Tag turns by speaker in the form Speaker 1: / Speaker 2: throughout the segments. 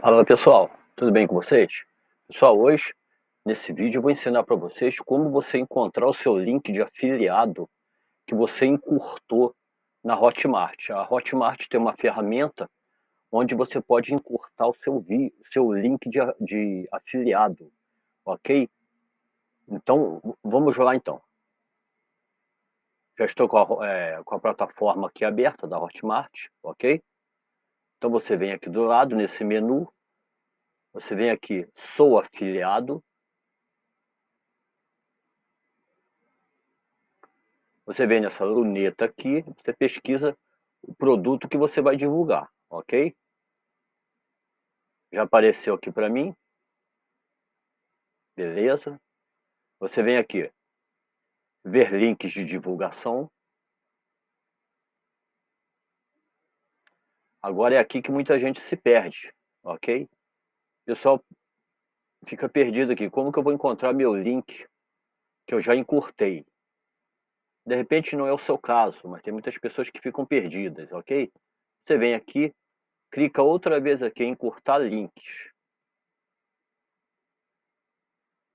Speaker 1: Fala pessoal, tudo bem com vocês? Pessoal, hoje nesse vídeo eu vou ensinar para vocês como você encontrar o seu link de afiliado que você encurtou na Hotmart. A Hotmart tem uma ferramenta onde você pode encurtar o seu, vi, seu link de, de afiliado, ok? Então, vamos lá então. Já estou com a, é, com a plataforma aqui aberta da Hotmart, ok? Então você vem aqui do lado, nesse menu, você vem aqui, sou afiliado. Você vem nessa luneta aqui, você pesquisa o produto que você vai divulgar, ok? Já apareceu aqui para mim. Beleza. Você vem aqui, ver links de divulgação. Agora é aqui que muita gente se perde, ok? Pessoal fica perdido aqui, como que eu vou encontrar meu link que eu já encurtei? De repente não é o seu caso, mas tem muitas pessoas que ficam perdidas, ok? Você vem aqui, clica outra vez aqui em encurtar links.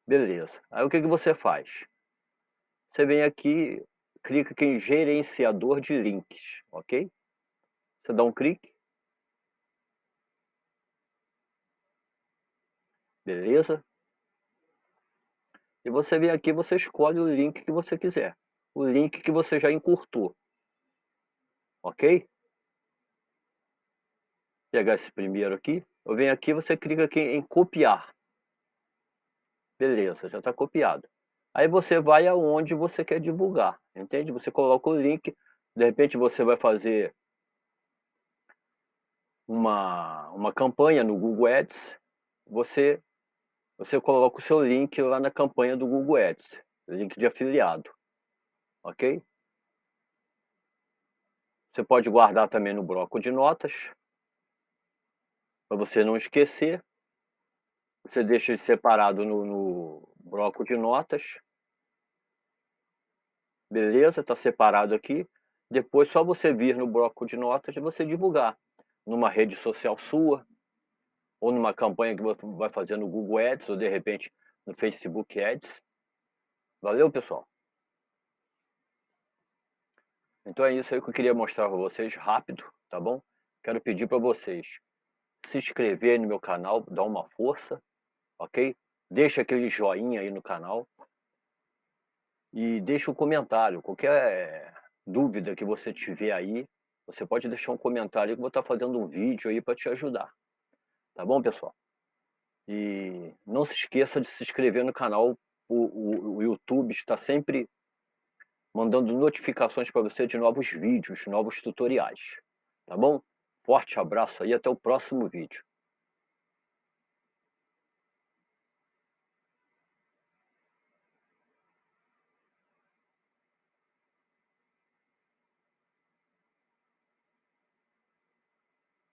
Speaker 1: Beleza. Aí o que, que você faz? Você vem aqui, clica aqui em gerenciador de links, ok? Você dá um clique. Beleza? E você vem aqui, você escolhe o link que você quiser. O link que você já encurtou. Ok? Pegar esse primeiro aqui. Eu venho aqui, você clica aqui em copiar. Beleza, já está copiado. Aí você vai aonde você quer divulgar, entende? Você coloca o link, de repente você vai fazer uma, uma campanha no Google Ads, você você coloca o seu link lá na campanha do Google Ads, link de afiliado, ok? Você pode guardar também no bloco de notas, para você não esquecer. Você deixa separado no, no bloco de notas. Beleza, está separado aqui. Depois só você vir no bloco de notas e você divulgar numa rede social sua, ou numa campanha que você vai fazer no Google Ads, ou de repente no Facebook Ads. Valeu, pessoal? Então é isso aí que eu queria mostrar para vocês rápido, tá bom? Quero pedir para vocês se inscrever no meu canal, dar uma força, ok? Deixa aquele joinha aí no canal e deixa um comentário. Qualquer dúvida que você tiver aí, você pode deixar um comentário que eu vou estar fazendo um vídeo aí para te ajudar. Tá bom, pessoal? E não se esqueça de se inscrever no canal. O, o, o YouTube está sempre mandando notificações para você de novos vídeos, novos tutoriais. Tá bom? Forte abraço aí, até o próximo vídeo.